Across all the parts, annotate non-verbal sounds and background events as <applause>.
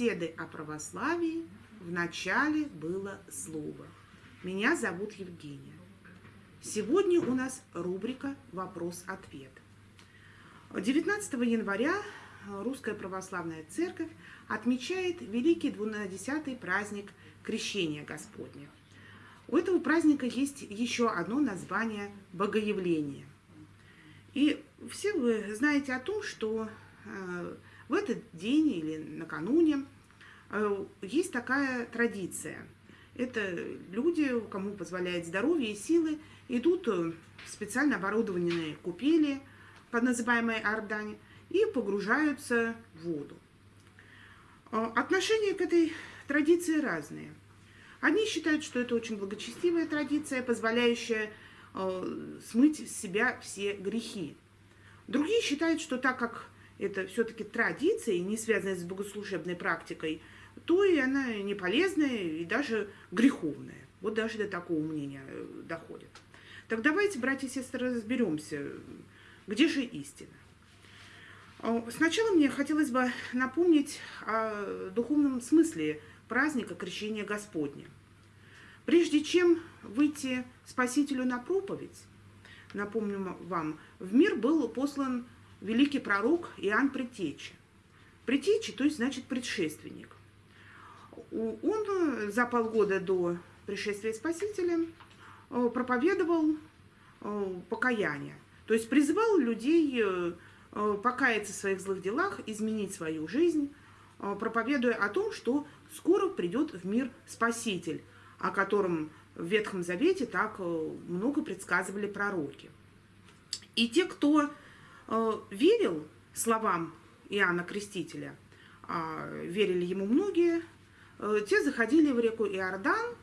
беседы о православии. В начале было слово. Меня зовут Евгения. Сегодня у нас рубрика «Вопрос-ответ». 19 января Русская Православная Церковь отмечает великий двунадесятый праздник Крещения Господня. У этого праздника есть еще одно название – Богоявление. И все вы знаете о том, что э, в этот день или накануне э, есть такая традиция. Это люди, кому позволяет здоровье и силы, идут в специально оборудованные купели, под называемой Ордане, и погружаются в воду. Э, отношения к этой традиции разные. Одни считают, что это очень благочестивая традиция, позволяющая смыть с себя все грехи. Другие считают, что так как это все-таки традиция, не связанная с богослужебной практикой, то и она не полезная и даже греховная. Вот даже до такого мнения э, доходит. Так давайте, братья и сестры, разберемся, где же истина. Сначала мне хотелось бы напомнить о духовном смысле праздника Крещения Господня. Прежде чем выйти Спасителю на проповедь, напомню вам, в мир был послан великий пророк Иоанн Предтечи. Предтечи, то есть значит предшественник. Он э, за полгода до пришествия Спасителя э, проповедовал э, покаяние, то есть призывал людей покаяться в своих злых делах, изменить свою жизнь, проповедуя о том, что скоро придет в мир Спаситель, о котором в Ветхом Завете так много предсказывали пророки. И те, кто верил словам Иоанна Крестителя, э, верили ему многие, э, те заходили в реку Иордан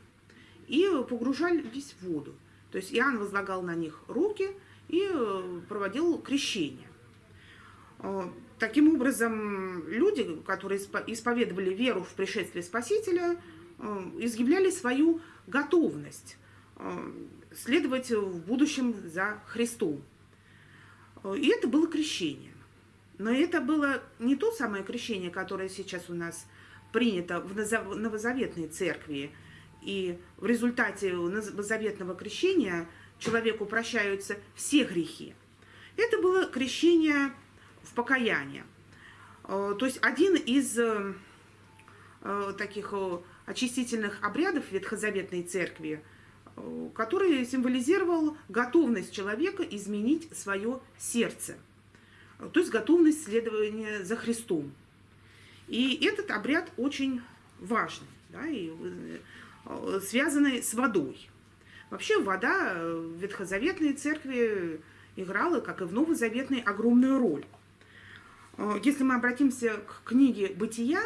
и погружались в воду. То есть Иоанн возлагал на них руки и э, проводил крещение. Э, таким образом, люди, которые исповедовали веру в пришествие Спасителя, э, изъявляли свою готовность э, следовать в будущем за Христом. Э, и это было крещение. Но это было не то самое крещение, которое сейчас у нас принято в новозаветной церкви. И в результате новозаветного крещения человеку прощаются все грехи. Это было крещение в покаяние. Э, то есть один из таких очистительных обрядов Ветхозаветной Церкви, э, который символизировал готовность человека изменить свое сердце, то есть готовность следования за Христом. И этот обряд очень важный, да, и э, связанный с водой. Вообще вода в Ветхозаветной Церкви играла, как и в Новозаветной, огромную роль. Э, если мы обратимся к книге «Бытия»,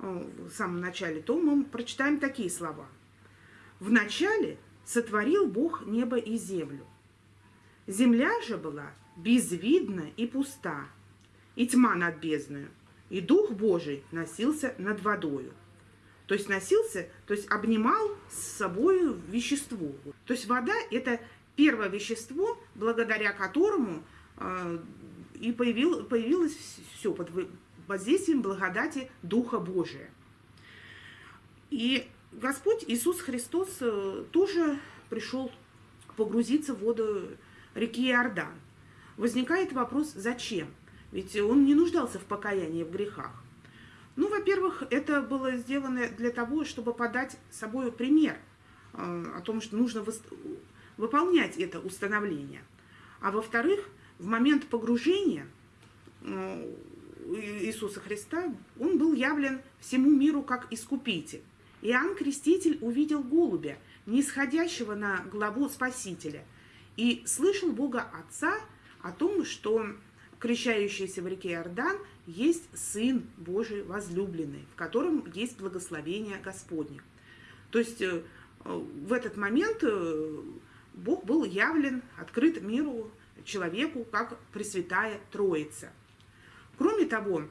в самом начале, то мы прочитаем такие слова. «В начале сотворил Бог небо и землю. Земля же была безвидна и пуста, и тьма над бездною, и Дух Божий носился над водою». То есть носился, то есть обнимал с собой вещество. То есть вода – это первое вещество, благодаря которому э, и появил, появилось все под воздействием благодати Духа Божия. И Господь Иисус Христос э, тоже пришел погрузиться в воду реки Иордан. Возникает вопрос, зачем? Ведь он не нуждался в покаянии в грехах. Ну, во-первых, это было сделано для того, чтобы подать собой пример э, о том, что нужно выполнять это установление. А во-вторых, в момент погружения э, Иисуса Христа, он был явлен всему миру как искупитель. Иоанн Креститель увидел голубя, нисходящего на главу Спасителя, и слышал Бога Отца о том, что крещающийся в реке Иордан есть Сын Божий возлюбленный, в котором есть благословение Господне. То есть э, в этот момент э, Бог был явлен, открыт миру, человеку, как Пресвятая Троица – Кроме того,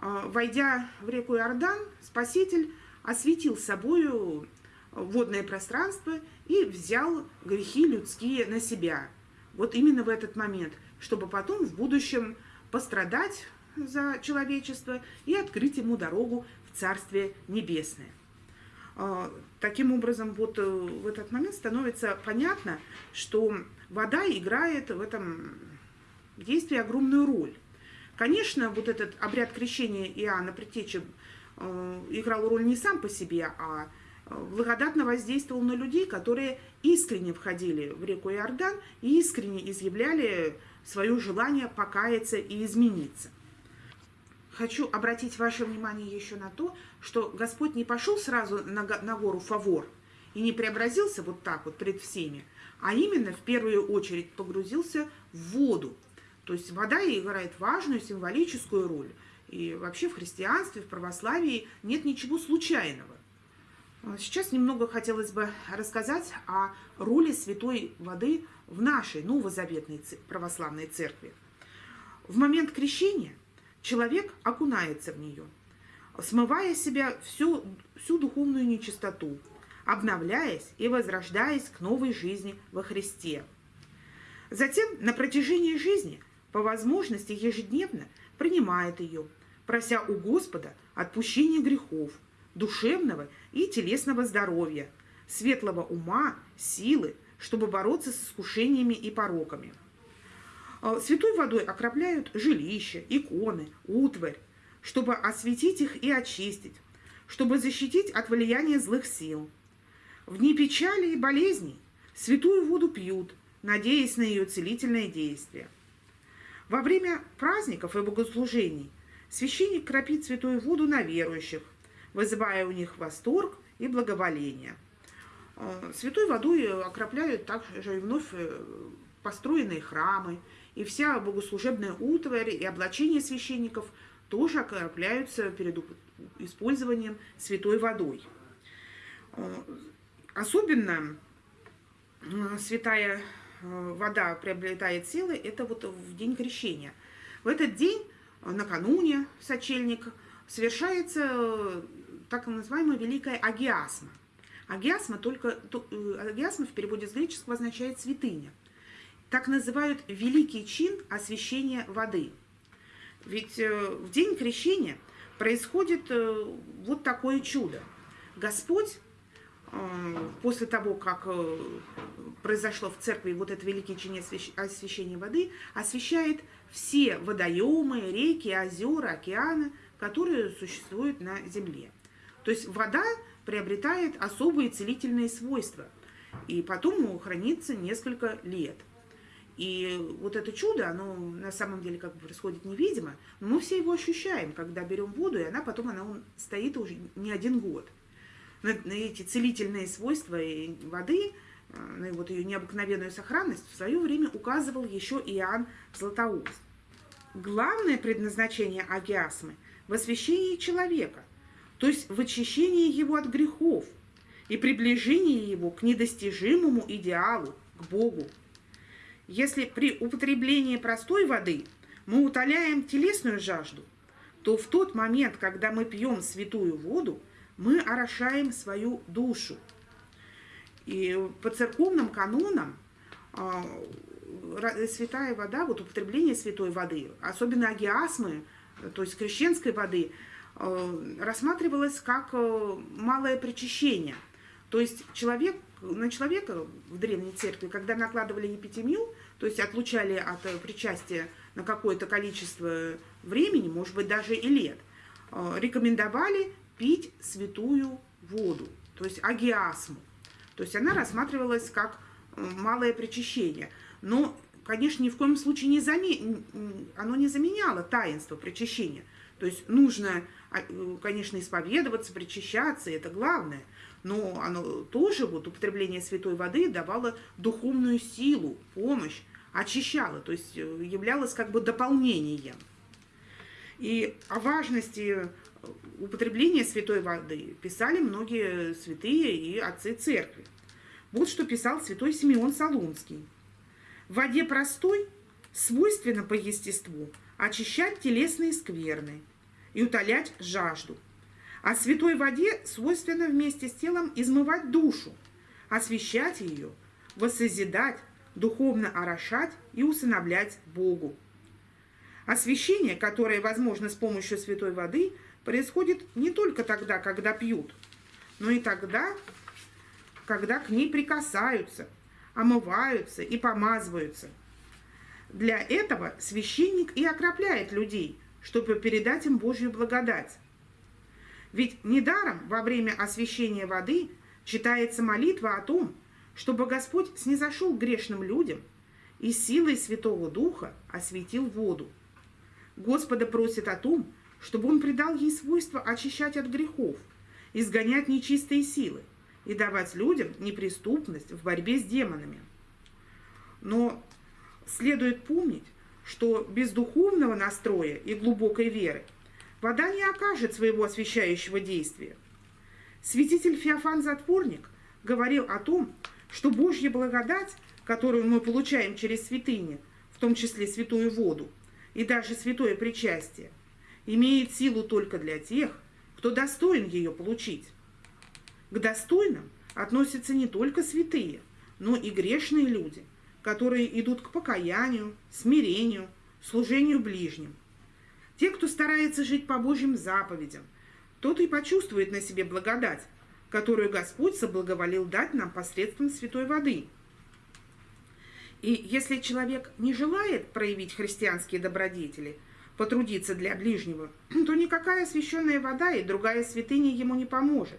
а, войдя в реку Иордан, Спаситель осветил собою водное пространство и взял грехи людские на себя, вот именно в этот момент, чтобы потом в будущем пострадать за человечество и открыть ему дорогу в Царствие Небесное. А, таким образом, вот э, в этот момент становится понятно, что вода играет в этом действии огромную роль. Конечно, вот этот обряд крещения Иоанна Предтечи э, играл роль не сам по себе, а э, благодатно воздействовал на людей, которые искренне входили в реку Иордан и искренне изъявляли свое желание покаяться и измениться. Хочу обратить ваше внимание еще на то, что Господь не пошел сразу на, на гору Фавор и не преобразился вот так вот пред всеми, а именно в первую очередь погрузился в воду. То есть вода играет важную символическую роль. И вообще в христианстве, в православии нет ничего случайного. Сейчас немного хотелось бы рассказать о роли святой воды в нашей новозаветной православной церкви. В момент крещения человек окунается в нее, смывая себя всю, всю духовную нечистоту, обновляясь и возрождаясь к новой жизни во Христе. Затем на протяжении жизни, по возможности ежедневно, принимает ее, прося у Господа отпущения грехов, душевного и телесного здоровья, светлого ума, силы, чтобы бороться с искушениями и пороками. А, святой водой окропляют жилища, иконы, утварь, чтобы осветить их и очистить, чтобы защитить от влияния злых сил. В дни печали и болезней святую воду пьют, надеясь на ее целительное действие. Во время праздников и богослужений священник кропит святую воду на верующих, вызывая у них восторг и благоволение – Э, святой водой окропляют также и вновь э, построенные храмы, и вся богослужебная утварь и облачение священников тоже окропляются перед использованием святой водой. Э, особенно святая вода приобретает силы, это вот в день крещения. В этот день, накануне сочельник, совершается так называемая Великая Агиасма. Агиасма, только, э, агиасма в переводе с греческого означает святыня. Так называют великий чин освящения воды. Ведь э, в день крещения происходит э, вот такое чудо. Господь после того, как произошло в церкви вот это великое чине освящения воды, освещает все водоемы, реки, озера, океаны, которые существуют на земле. То есть вода приобретает особые целительные свойства, и потом хранится несколько лет. И вот это чудо, оно на самом деле как бы происходит невидимо, но мы все его ощущаем, когда берем воду, и она потом она стоит уже не один год. На, на эти целительные свойства воды, э, на вот ее необыкновенную сохранность в свое время указывал еще Иоанн Златоуст. Главное предназначение агиасмы – в освящении человека, то есть в очищении его от грехов и приближении его к недостижимому идеалу, к Богу. Если при употреблении простой воды мы утоляем телесную жажду, то в тот момент, когда мы пьем святую воду, мы орошаем свою душу. И по церковным канонам а, святая вода, вот употребление святой воды, особенно агиасмы, то есть крещенской воды – Э, рассматривалось как э, малое причащение. То есть человек, на человека в Древней Церкви, когда накладывали епитемию, то есть отлучали от причастия на какое-то количество времени, может быть, даже и лет, рекомендовали пить святую воду, то есть агиасму. То есть она рассматривалась как малое причащение. Но, конечно, ни в коем случае не заме... оно не заменяло таинство причащения. То есть нужно а, конечно, исповедоваться, причащаться, это главное, но оно тоже, вот употребление святой воды давало духовную силу, помощь, очищало, то есть э, являлось как бы дополнением. И о важности употребления святой воды писали многие святые и отцы церкви. Вот что писал святой Симеон Солунский. В воде простой свойственно по естеству очищать телесные скверны, и утолять жажду. А святой воде свойственно вместе с телом измывать душу, освещать ее, воссозидать, духовно орошать и усыновлять Богу. Освящение, которое возможно с помощью святой воды, происходит не только тогда, когда пьют, но и тогда, когда к ней прикасаются, омываются и помазываются. Для этого священник и окропляет людей, чтобы передать им Божью благодать. Ведь недаром во время освящения воды читается молитва о том, чтобы Господь снизошел к грешным людям и силой Святого Духа осветил воду. Господа просит о том, чтобы Он придал ей свойство очищать от грехов, изгонять нечистые силы и давать людям неприступность в борьбе с демонами. Но следует помнить, что без духовного настроя и глубокой веры вода не окажет своего освящающего действия. Святитель Феофан Затворник говорил о том, что Божья благодать, которую мы получаем через святыни, в том числе святую воду, и даже святое причастие, имеет силу только для тех, кто достоин ее получить. К достойным относятся не только святые, но и грешные люди, которые идут к покаянию, смирению, служению ближним. Те, кто старается жить по Божьим заповедям, тот и почувствует на себе благодать, которую Господь соблаговолил дать нам посредством святой воды. И если человек не желает проявить христианские добродетели, потрудиться для ближнего, <clears throat> то никакая священная вода и другая святыня ему не поможет.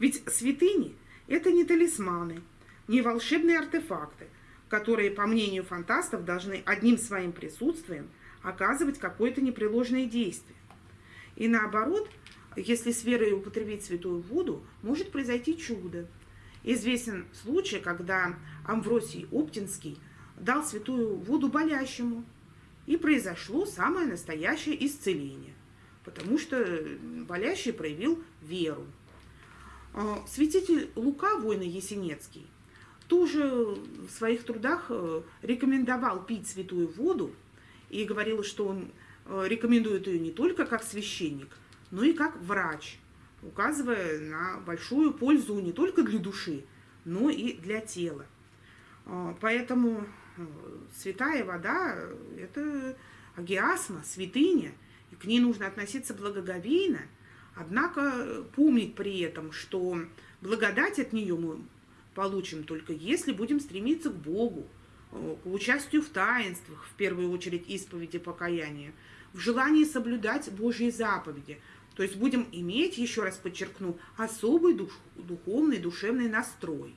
Ведь святыни – это не талисманы, не волшебные артефакты, которые, по мнению фантастов, должны одним своим присутствием оказывать какое-то непреложное действие. И наоборот, если с верой употребить святую воду, может произойти чудо. Известен случай, когда Амвросий Оптинский дал святую воду болящему, и произошло самое настоящее исцеление, потому что болящий проявил веру. А, святитель Лука, воина Есенецкий, тоже в своих трудах э, рекомендовал пить святую воду и говорил, что он э, рекомендует ее не только как священник, но и как врач, указывая на большую пользу не только для души, но и для тела. А, поэтому святая вода – это агиасма, святыня, и к ней нужно относиться благоговейно, однако помнить при этом, что благодать от нее мы получим только если будем стремиться к Богу, э, к участию в таинствах, в первую очередь исповеди покаяния, в желании соблюдать Божьи заповеди – то есть будем иметь, еще раз подчеркну, особый дух, духовный, душевный настрой.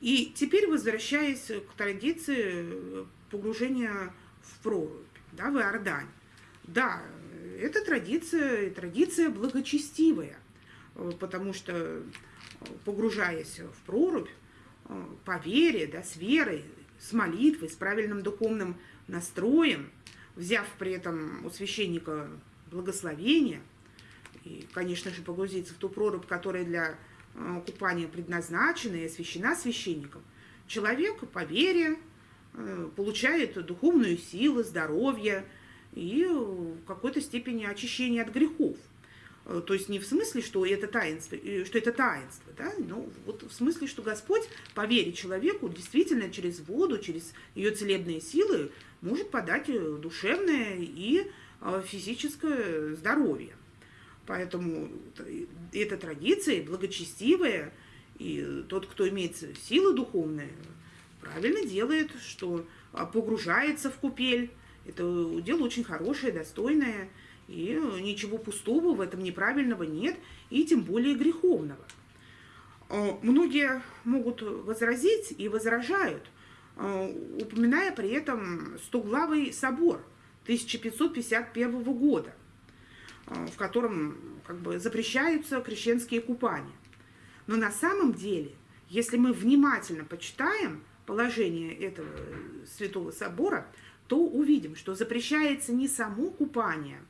И теперь возвращаясь к традиции погружения в прорубь, да, в Иордань. Да, это традиция, традиция благочестивая, потому что погружаясь в прорубь, по вере, да, с верой, с молитвой, с правильным духовным настроем, взяв при этом у священника благословение, и, конечно же, погрузиться в ту прорубь, которая для э, купания предназначена и освящена священником, человек по вере э, получает духовную силу, здоровье и в какой-то степени очищение от грехов. Э, то есть не в смысле, что это таинство, что это таинство, да, но вот в смысле, что Господь по вере человеку действительно через воду, через ее целебные силы может подать душевное и физическое здоровье. Поэтому эта традиция благочестивая, и тот, кто имеет силы духовные, правильно делает, что погружается в купель. Это дело очень хорошее, достойное, и ничего пустого в этом неправильного нет, и тем более греховного. А, многие могут возразить и возражают, а, упоминая при этом Стоглавый собор 1551 года, Э, в котором как бы запрещаются крещенские купания. Но на самом деле, если мы внимательно почитаем положение этого Святого Собора, то увидим, что запрещается не само купание,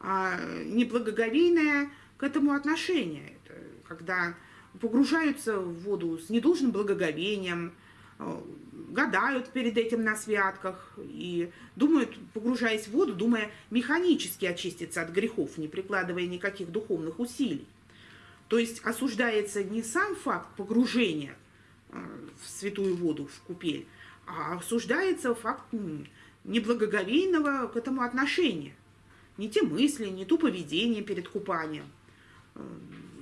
а неблагоговейное к этому отношение. Это когда погружаются в воду с недолжным благоговением, э, гадают перед этим на святках и думают, погружаясь в воду, думая механически очиститься от грехов, не прикладывая никаких духовных усилий. То есть осуждается не сам факт погружения, в святую воду, в купель, а обсуждается факт неблагоговейного к этому отношения. Не те мысли, не то поведение перед купанием.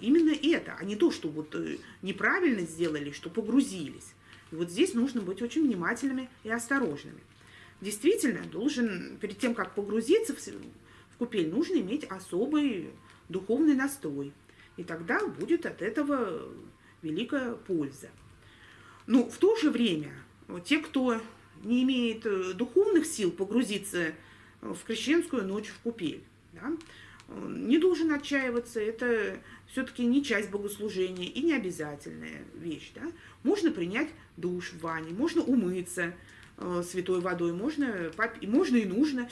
Именно это, а не то, что вот э, неправильно сделали, что погрузились. И вот здесь нужно быть очень внимательными и осторожными. Действительно, должен, перед тем, как погрузиться в, в купель, нужно иметь особый духовный настрой. И тогда будет от этого великая польза. Но в то же время те, кто не имеет э, духовных сил погрузиться в крещенскую ночь в купель, да, не должен отчаиваться, это все-таки не часть богослужения и не обязательная вещь. Да? Можно принять душ в ванне, можно умыться э, святой водой, можно, и можно и нужно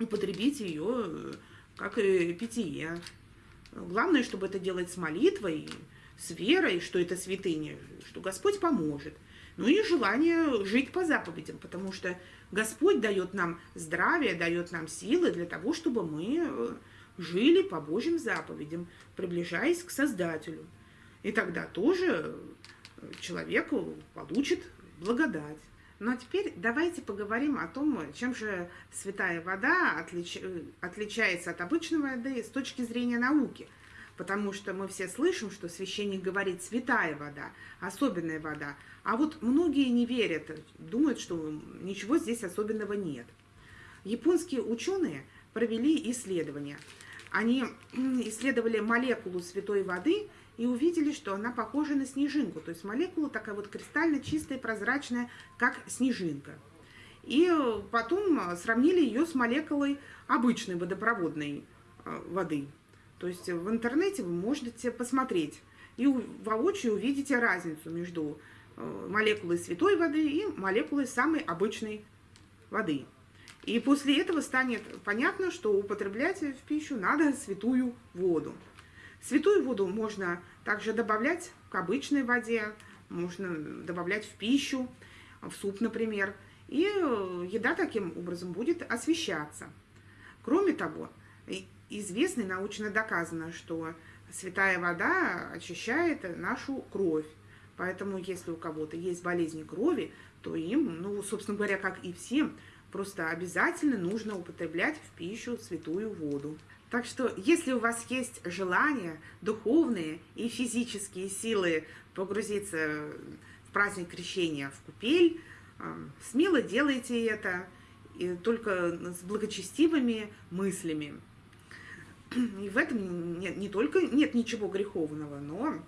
употребить ее э, как э, питье. Главное, чтобы это делать с молитвой, с верой, что это святыня, что Господь поможет. Ну и желание жить по заповедям, потому что Господь дает нам здравие, дает нам силы для того, чтобы мы э, жили по Божьим заповедям, приближаясь к Создателю. И тогда тоже человек получит благодать. Ну а теперь давайте поговорим о том, чем же святая вода отлич... отличается от обычной воды с точки зрения науки. Потому что мы все слышим, что священник говорит «святая вода», «особенная вода». А вот многие не верят, думают, что ничего здесь особенного нет. Японские ученые провели исследования. Они исследовали молекулу святой воды и увидели, что она похожа на снежинку. То есть молекула такая вот кристально чистая, прозрачная, как снежинка. И потом сравнили ее с молекулой обычной водопроводной э, воды. То есть в интернете вы можете посмотреть и воочию увидите разницу между э, молекулой святой воды и молекулой самой обычной воды. И после этого станет понятно, что употреблять в пищу надо святую воду. Святую воду можно также добавлять к обычной воде, можно добавлять в пищу, в суп, например, и э, еда таким образом будет освещаться. Кроме того, известно и научно доказано, что святая вода очищает нашу кровь. Поэтому, если у кого-то есть болезни крови, то им, ну, собственно говоря, как и всем, просто обязательно нужно употреблять в пищу святую воду. Так что, если у вас есть желание, духовные и физические силы погрузиться в праздник крещения в купель, э, смело делайте это, и только с благочестивыми мыслями. И в этом нет, не только нет ничего греховного, но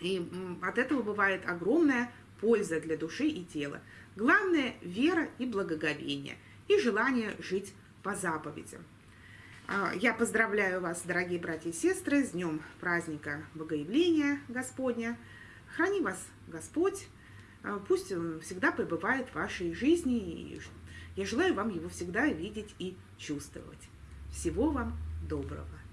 и от этого бывает огромная польза для души и тела. Главное – вера и благоговение, и желание жить по заповедям. А, я поздравляю вас, дорогие братья и сестры, с днем праздника Богоявления Господня. Храни вас Господь, а, пусть он всегда пребывает в вашей жизни, и я желаю вам его всегда видеть и чувствовать. Всего вам доброго!